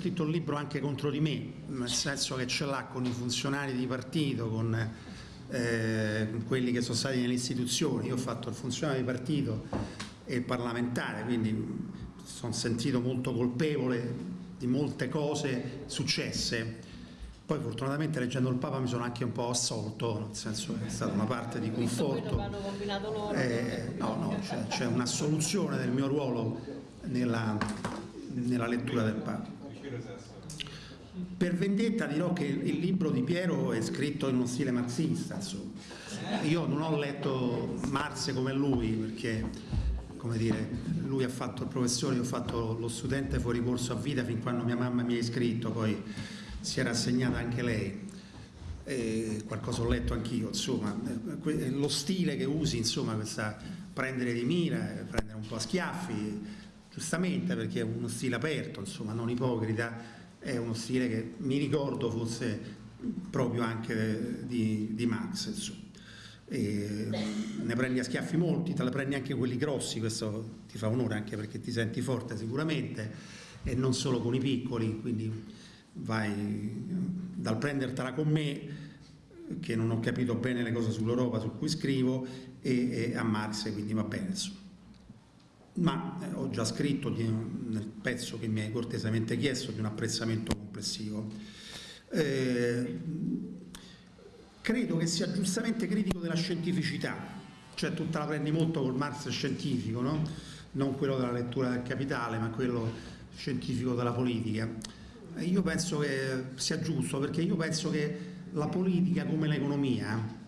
scritto un libro anche contro di me, nel senso che ce l'ha con i funzionari di partito, con eh, quelli che sono stati nelle istituzioni. Io ho fatto il funzionario di partito e il parlamentare, quindi sono sentito molto colpevole di molte cose successe. Poi fortunatamente leggendo il Papa mi sono anche un po' assolto, nel senso che è stata una parte di conforto. Eh, no, no, c'è un'assoluzione del mio ruolo nella, nella lettura del Papa. Per vendetta dirò che il libro di Piero è scritto in uno stile marxista, insomma. io non ho letto Marx come lui perché come dire, lui ha fatto il professore, io ho fatto lo studente fuori corso a vita fin quando mia mamma mi ha iscritto, poi si era assegnata anche lei. E qualcosa ho letto anch'io, insomma, lo stile che usi, insomma, questa prendere di mira, prendere un po' a schiaffi, giustamente perché è uno stile aperto, insomma, non ipocrita, è uno stile che mi ricordo fosse proprio anche di, di Marx, ne prendi a schiaffi molti, te ne prendi anche quelli grossi, questo ti fa onore anche perché ti senti forte sicuramente e non solo con i piccoli, quindi vai dal prendertela con me che non ho capito bene le cose sull'Europa su cui scrivo e, e a Marx, quindi va bene insomma ma eh, ho già scritto di, nel pezzo che mi hai cortesemente chiesto di un apprezzamento complessivo. Eh, credo che sia giustamente critico della scientificità, cioè tu te la prendi molto col Marx scientifico, no? non quello della lettura del capitale, ma quello scientifico della politica. Io penso che sia giusto, perché io penso che la politica come l'economia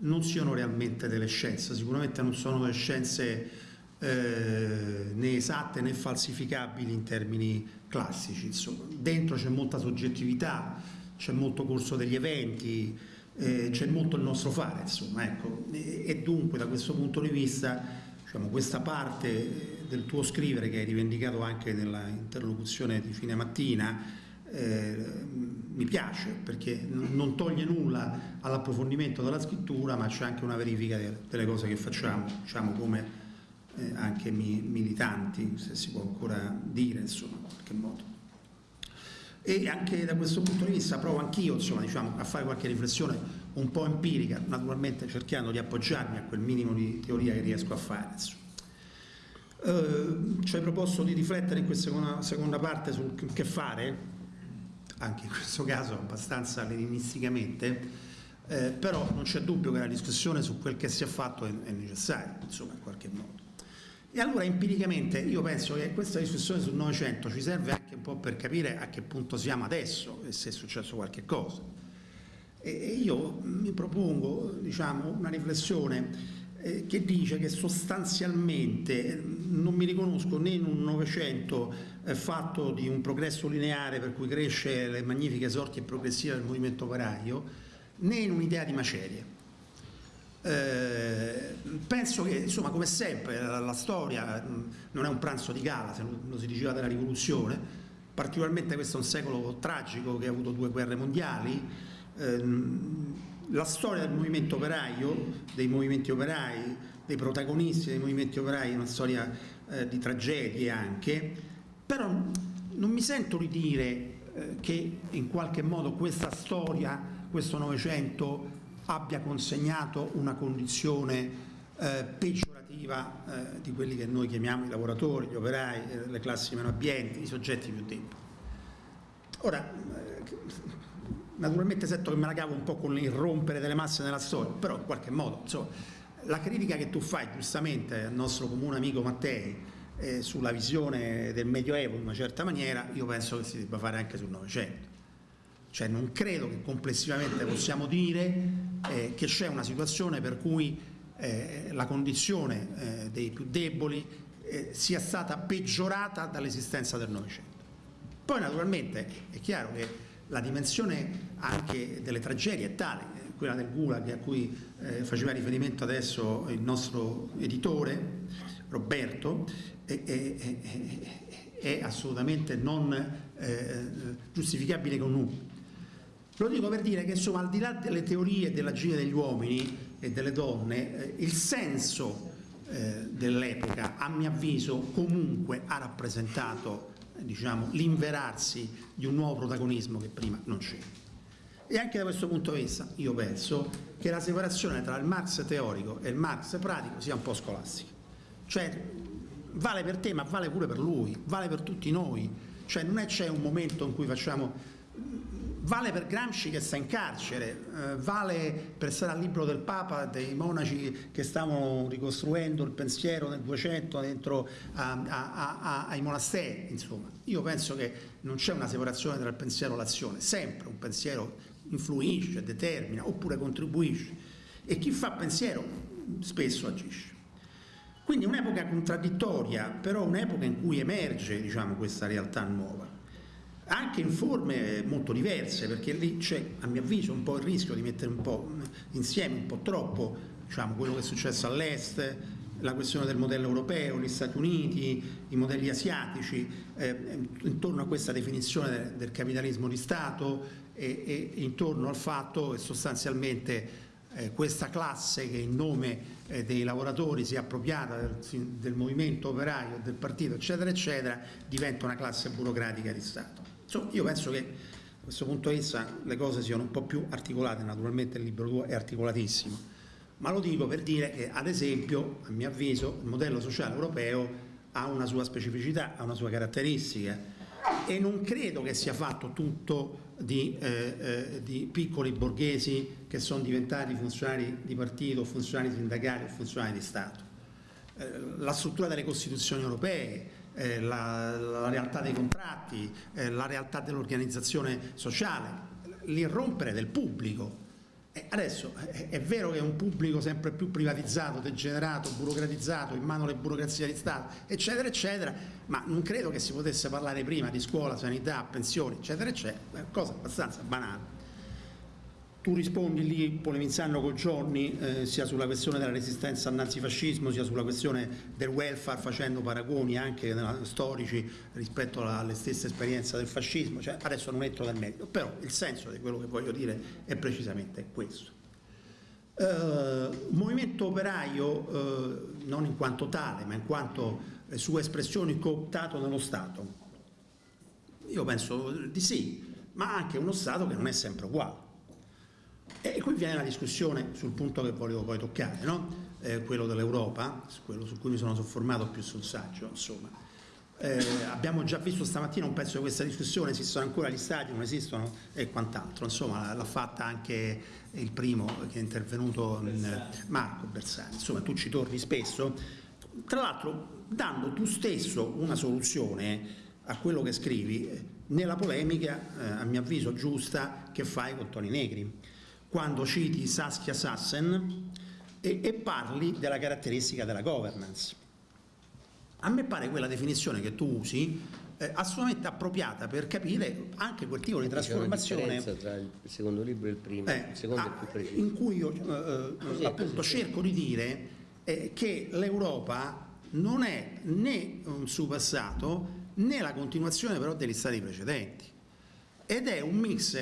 non siano realmente delle scienze, sicuramente non sono delle scienze eh, né esatte né falsificabili in termini classici. Insomma. Dentro c'è molta soggettività, c'è molto corso degli eventi, eh, c'è molto il nostro fare, insomma, ecco. e, e, dunque da questo punto di vista diciamo, questa parte del tuo scrivere che hai rivendicato anche nella interlocuzione di fine mattina eh, mi piace perché non toglie nulla all'approfondimento della scrittura ma c'è anche una verifica delle cose che facciamo, diciamo come eh, anche mi, militanti, se si può ancora dire, insomma, in qualche modo. E anche da questo punto di vista provo anch'io diciamo, a fare qualche riflessione un po' empirica, naturalmente cercando di appoggiarmi a quel minimo di teoria che riesco a fare. Eh, ci hai proposto di riflettere in questa seconda, seconda parte sul che fare, anche in questo caso abbastanza leninisticamente, eh, però non c'è dubbio che la discussione su quel che si è fatto è, è necessaria, insomma, in qualche modo. E allora empiricamente io penso che questa discussione sul Novecento ci serve anche un po' per capire a che punto siamo adesso e se è successo qualche cosa. E io mi propongo diciamo, una riflessione eh, che dice che sostanzialmente eh, non mi riconosco né in un Novecento eh, fatto di un progresso lineare per cui cresce le magnifiche sorti e progressive del movimento operaio, né in un'idea di macerie eh, penso che insomma come sempre la, la, storia non è un pranzo di gala se lo si diceva della rivoluzione. Particolarmente questo è un secolo tragico che ha avuto due guerre mondiali. Eh, la storia del movimento operaio dei movimenti operai dei protagonisti dei movimenti operai è una storia eh, di tragedie anche. Però non mi sento di dire eh, che in qualche modo questa storia questo Novecento abbia consegnato una condizione eh, peggiorativa eh, di quelli che noi chiamiamo i lavoratori, gli operai, eh, le classi meno abbienti, i soggetti più deboli. Ora, eh, naturalmente sento che me la cavo un po' con l'irrompere delle masse nella storia, però in qualche modo, insomma, la critica che tu fai giustamente al nostro comune amico Mattei eh, sulla visione del Medioevo in una certa maniera, io penso che si debba fare anche sul Novecento cioè non credo che complessivamente possiamo dire eh, che c'è una situazione per cui eh, la condizione eh, dei più deboli eh, sia stata peggiorata dall'esistenza del Novecento. Poi naturalmente è chiaro che la dimensione anche delle tragedie è tale, eh, quella del Gulag a cui eh, faceva riferimento adesso il nostro editore Roberto, è, assolutamente non giustificabile con nulla lo dico per dire che insomma al di là delle teorie dell'agire degli uomini e delle donne, eh, il senso eh, dell'epoca a mio avviso comunque ha rappresentato diciamo, l'inverarsi di un nuovo protagonismo che prima non c'era. E anche da questo punto di vista io penso che la separazione tra il Marx teorico e il Marx pratico sia un po' scolastica. Cioè vale per te ma vale pure per lui, vale per tutti noi. Cioè non è c'è un momento in cui facciamo vale per Gramsci che sta in carcere, eh, vale per stare al libro del Papa, dei monaci che stavano ricostruendo il pensiero nel 200 dentro a, a, a, ai monasteri, insomma. Io penso che non c'è una separazione tra il pensiero e l'azione, sempre un pensiero influisce, determina oppure contribuisce e chi fa pensiero spesso agisce. Quindi un'epoca contraddittoria, però un'epoca in cui emerge diciamo, questa realtà nuova anche in forme molto diverse, perché lì c'è a mio avviso un po' il rischio di mettere un po' insieme un po' troppo diciamo, quello che è successo all'est, la questione del modello europeo, gli Stati Uniti, i modelli asiatici, eh, intorno a questa definizione del, del capitalismo di Stato e, e, intorno al fatto che sostanzialmente eh, questa classe che in nome eh, dei lavoratori si è appropriata del, del movimento operaio, del partito, eccetera, eccetera, diventa una classe burocratica di Stato. Insomma, io penso che da questo punto di vista le cose siano un po' più articolate, naturalmente il libro 2 è articolatissimo, ma lo dico per dire che ad esempio, a mio avviso, il modello sociale europeo ha una sua specificità, ha una sua caratteristica. E non credo che sia fatto tutto di, eh, eh, di piccoli borghesi che sono diventati funzionari di partito, funzionari sindacali o funzionari di Stato. Eh, la struttura delle Costituzioni europee, eh, la, la, realtà dei contratti, eh, la realtà dell'organizzazione sociale, l'irrompere del pubblico. Adesso è, è, vero che è un pubblico sempre più privatizzato, degenerato, burocratizzato, in mano alle burocrazie di Stato, eccetera, eccetera, ma non credo che si potesse parlare prima di scuola, sanità, pensioni, eccetera, eccetera, cosa abbastanza banale tu rispondi lì polemizzando con Giorni eh, sia sulla questione della resistenza al nazifascismo sia sulla questione del welfare facendo paragoni anche storici rispetto alla, alle stesse esperienze del fascismo, cioè, adesso non entro nel merito, però il senso di quello che voglio dire è precisamente questo. Eh, movimento operaio eh, non in quanto tale ma in quanto eh, sue espressioni cooptato nello Stato, io penso di sì, ma anche uno Stato che non è sempre uguale e qui viene la discussione sul punto che volevo poi toccare, no? eh, quello dell'Europa, quello su cui mi sono soffermato più sul saggio. Insomma. Eh, abbiamo già visto stamattina un pezzo di questa discussione, esistono ancora gli stati, non esistono e quant'altro. Insomma, l'ha fatta anche il primo che è intervenuto, Bersani. Marco Bersani. Insomma, tu ci torni spesso. Tra l'altro, dando tu stesso una soluzione a quello che scrivi nella polemica, eh, a mio avviso giusta, che fai con Toni Negri quando citi Saskia Sassen e, e parli della caratteristica della governance. A me pare quella definizione che tu usi eh, assolutamente appropriata per capire anche quel tipo di trasformazione tra il secondo libro e il primo, eh, il secondo ah, è più preciso. in cui io eh, così appunto così. cerco di dire eh, che l'Europa non è né un suo passato né la continuazione però degli stati precedenti ed è un mix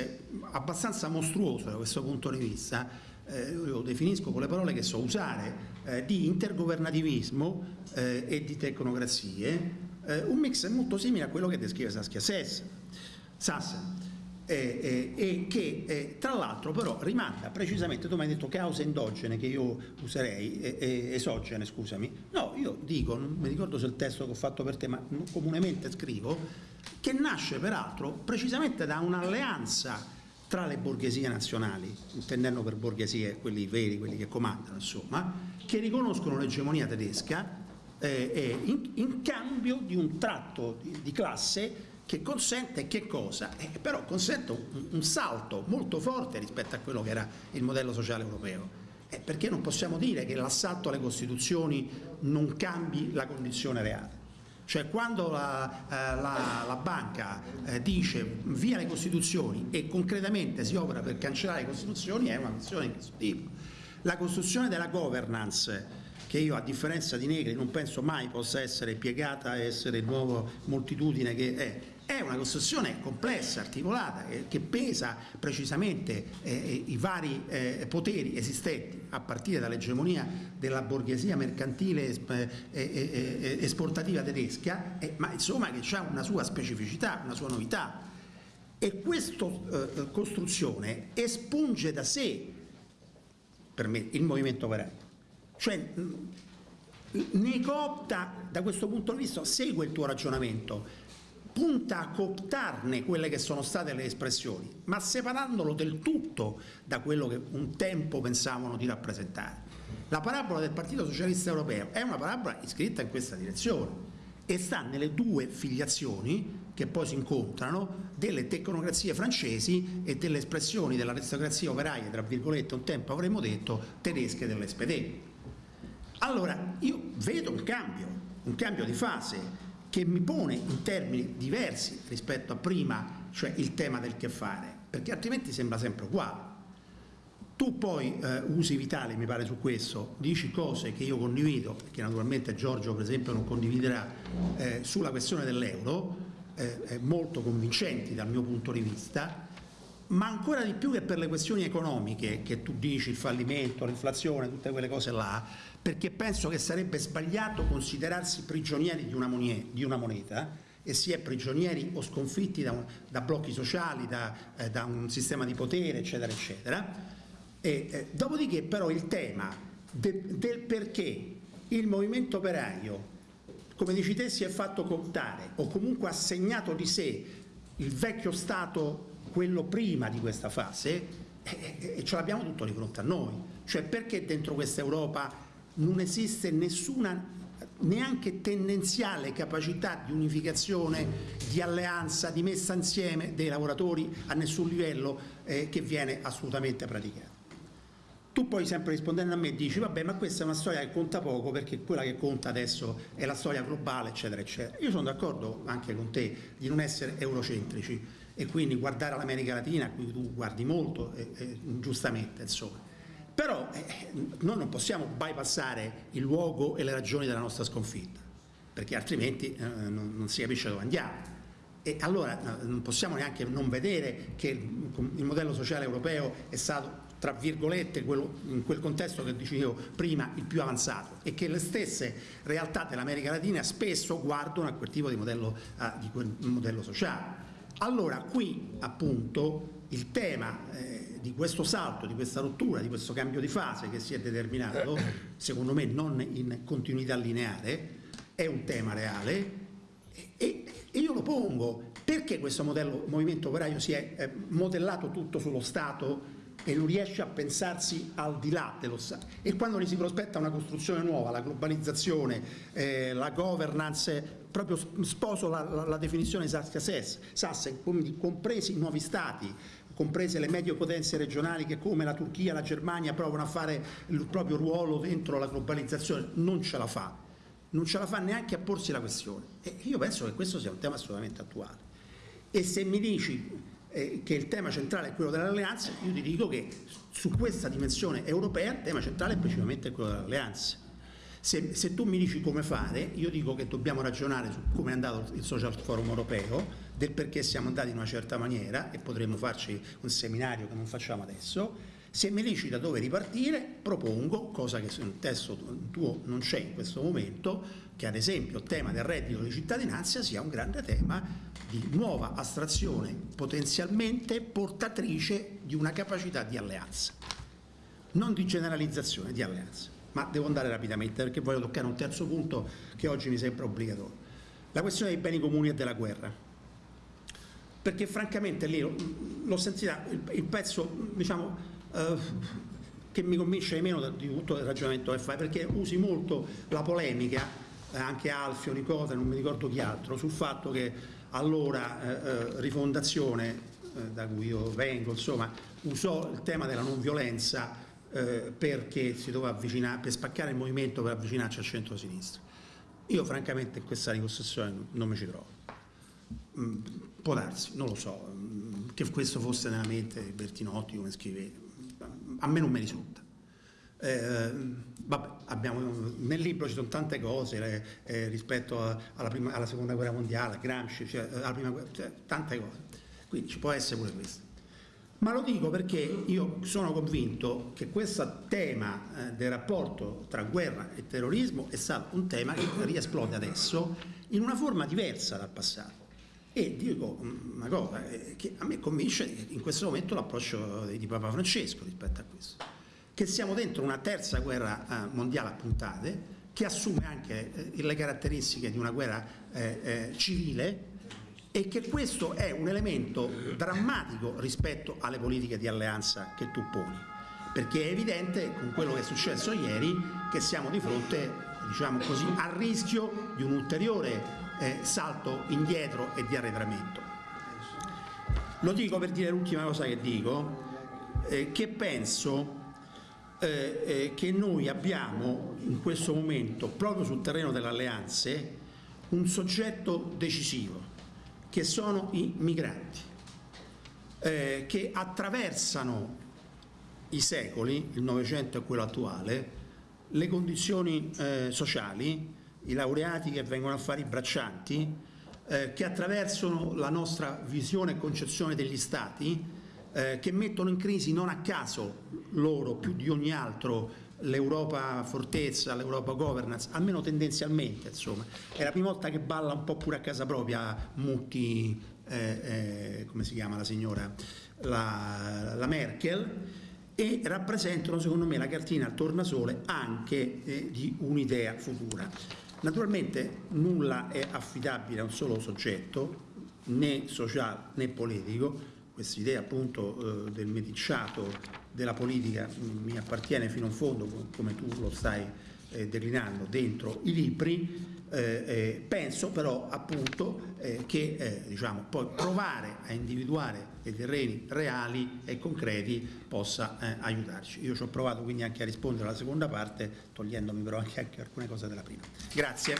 abbastanza mostruoso da questo punto di vista, eh, io lo definisco con le parole che so usare, eh, di intergovernativismo eh, e di tecnocrazie, eh, un mix molto simile a quello che descrive Saskia Sassen, e che tra l'altro però rimanda precisamente, tu mi hai detto cause endogene che io userei, esogene scusami, no io dico, non mi ricordo se il testo che ho fatto per te ma comunemente scrivo, che nasce peraltro precisamente da un'alleanza tra le borghesie nazionali, intendendo per borghesie quelli veri, quelli che comandano, insomma, che riconoscono l'egemonia tedesca eh, in, in, cambio di un tratto di, di classe che consente che cosa? Eh, però consente un, un, salto molto forte rispetto a quello che era il modello sociale europeo. Eh, perché non possiamo dire che l'assalto alle Costituzioni non cambi la condizione reale. Cioè quando la, eh, la, la banca eh, dice via le Costituzioni e concretamente si opera per cancellare le Costituzioni è una missione di questo tipo. La costruzione della governance che io a differenza di Negri non penso mai possa essere piegata a essere il nuovo moltitudine che è. È una costruzione complessa, articolata, eh, che pesa precisamente eh, eh i vari eh, poteri esistenti, a partire dall'egemonia della borghesia mercantile eh, esportativa tedesca, ma insomma che ha una sua specificità, una sua novità. E questa costruzione espunge da sé, per me, il movimento operaio cioè, ne coopta, da questo punto di vista, segue il tuo ragionamento, punta a cooptarne quelle che sono state le espressioni, ma separandolo del tutto da quello che un tempo pensavano di rappresentare. La parabola del Partito Socialista Europeo è una parabola iscritta in questa direzione e sta nelle due filiazioni che poi si incontrano delle tecnocrazie francesi e delle espressioni dell'aristocrazia operaia, tra virgolette, un tempo avremmo detto, tedesche dell'SPD. Allora io vedo un cambio, un cambio di fase che mi pone in termini diversi rispetto a prima, cioè il tema del che fare, perché altrimenti sembra sempre uguale. Tu poi eh, usi Vitale, mi pare su questo, dici cose che io condivido, che naturalmente Giorgio per esempio non condividerà, eh, sulla questione dell'euro, eh, molto convincenti dal mio punto di vista, ma ancora di più che per le questioni economiche che tu dici, il fallimento, l'inflazione, tutte quelle cose là, perché penso che sarebbe sbagliato considerarsi prigionieri di una, moneta, di una moneta e si è prigionieri o sconfitti da, da blocchi sociali, da, eh, da, un sistema di potere, eccetera, eccetera. E, eh, dopodiché però il tema de, del perché il movimento operaio, come dici te, si è fatto contare o comunque ha segnato di sé il vecchio Stato quello prima di questa fase e, ce l'abbiamo tutto di fronte a noi. Cioè perché dentro questa Europa non esiste nessuna neanche tendenziale capacità di unificazione, di alleanza, di messa insieme dei lavoratori a nessun livello eh, che viene assolutamente praticata. Tu poi sempre rispondendo a me dici vabbè ma questa è una storia che conta poco perché quella che conta adesso è la storia globale eccetera eccetera. Io sono d'accordo anche con te di non essere eurocentrici e quindi guardare all'America Latina a cui tu guardi molto eh, eh, giustamente insomma. Però eh, noi non possiamo bypassare il luogo e le ragioni della nostra sconfitta perché altrimenti eh, non, non si capisce dove andiamo. E allora non possiamo neanche non vedere che il modello sociale europeo è stato tra virgolette quello, in quel contesto che dicevo prima il più avanzato e che le stesse realtà dell'America Latina spesso guardano a quel tipo di modello, uh, di quel modello sociale. Allora qui appunto il tema eh, di questo salto, di questa rottura, di questo cambio di fase che si è determinato, secondo me non in continuità lineare, è un tema reale e, e io lo pongo. Perché questo modello movimento operaio si è eh, modellato tutto sullo Stato e non riesce a pensarsi al di là dello Stato. E quando gli si prospetta una costruzione nuova, la globalizzazione, eh, la governance, proprio sposo la, la, la definizione Sassen, compresi i nuovi Stati, comprese le medie potenze regionali che come la Turchia, la Germania provano a fare il proprio ruolo dentro la globalizzazione, non ce la fa, non ce la fa neanche a porsi la questione. E io penso che questo sia un tema assolutamente attuale. E se mi dici eh, che il tema centrale è quello dell'alleanza, io ti dico che su questa dimensione europea il tema centrale è principalmente quello dell'alleanza. Se, se, tu mi dici come fare, io dico che dobbiamo ragionare su come è andato il Social Forum europeo, del perché siamo andati in una certa maniera e potremmo farci un seminario che non facciamo adesso. Se mi dici da dove ripartire, propongo, cosa che nel testo tuo non c'è in questo momento, che ad esempio il tema del reddito di cittadinanza sia un grande tema di nuova astrazione potenzialmente portatrice di una capacità di alleanza, non di generalizzazione, di alleanza. Ma devo andare rapidamente perché voglio toccare un terzo punto che oggi mi sembra obbligatorio. La questione dei beni comuni e della guerra. Perché francamente lì l'ho sentita, il, pezzo diciamo, eh, che mi convince di meno di tutto il ragionamento che fai, perché usi molto la polemica, eh, anche Alfio, Nicola, non mi ricordo chi altro, sul fatto che allora eh, eh, Rifondazione, da cui io vengo, insomma, usò il tema della non violenza perché si doveva avvicinare, per spaccare il movimento per avvicinarci al centro-sinistra. Io francamente in questa ricostruzione non mi ci trovo. Mm, può darsi, non lo so, mm, che questo fosse nella mente di Bertinotti come scrivete, a me non mi risulta. Eh, vabbè, abbiamo, nel libro ci sono tante cose eh, rispetto a, alla, prima, alla, seconda guerra mondiale, Gramsci, cioè, alla prima, cioè, tante cose, quindi ci può essere pure questo. Ma lo dico perché io sono convinto che questo tema eh, del rapporto tra guerra e terrorismo è stato un tema che riesplode adesso in una forma diversa dal passato. E dico una cosa eh, che a me convince in questo momento l'approccio di Papa Francesco rispetto a questo, che siamo dentro una terza guerra eh, mondiale a puntate che assume anche eh, le caratteristiche di una guerra civile e che questo è un elemento drammatico rispetto alle politiche di alleanza che tu poni, perché è evidente con quello che è successo ieri che siamo di fronte diciamo così, al rischio di un ulteriore eh, salto indietro e di arretramento. Lo dico per dire l'ultima cosa che dico, eh, che penso eh, eh che noi abbiamo in questo momento, proprio sul terreno delle alleanze, un soggetto decisivo, che sono i migranti, eh, che attraversano i secoli, il Novecento e quello attuale, le condizioni eh, sociali, i laureati che vengono a fare i braccianti, eh, che attraversano la nostra visione e concezione degli Stati, eh, che mettono in crisi non a caso loro più di ogni altro l'Europa fortezza, l'Europa governance, almeno tendenzialmente insomma. È la prima volta che balla un po' pure a casa propria Mutti, eh, eh, come si chiama la signora, la, la, Merkel, e rappresentano secondo me la cartina al tornasole anche eh, di un'idea futura. Naturalmente nulla è affidabile a un solo soggetto, né sociale né politico, questa idea appunto eh, del meticciato della politica mm, mi appartiene fino in fondo come tu lo stai eh, declinando dentro i libri eh, eh penso però appunto eh, che eh, diciamo, poi provare a individuare dei terreni reali e concreti possa aiutarci. Io ci ho provato quindi anche a rispondere alla seconda parte togliendomi però anche, anche alcune cose della prima. Grazie.